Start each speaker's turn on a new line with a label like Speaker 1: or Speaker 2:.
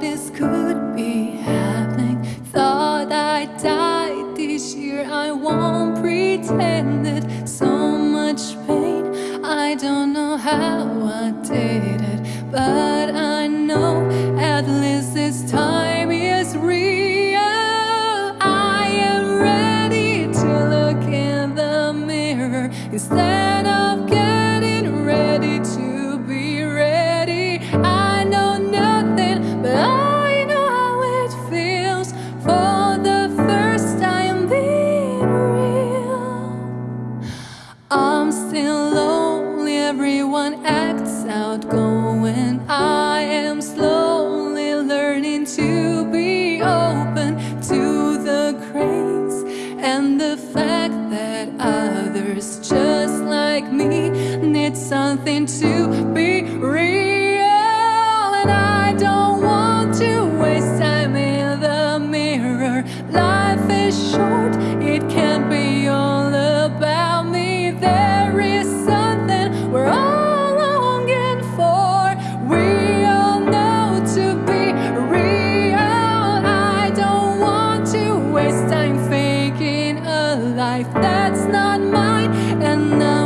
Speaker 1: this could be happening. Thought I died this year. I won't pretend it. So much pain. I don't know how I did it, but I know at least this time is real. I am ready to look in the mirror instead of everyone acts outgoing. I am slowly learning to be open to the grace and the fact that others just like me need something to be real. And I don't want to waste time in the mirror. Life is short, it can't be life that's not mine and I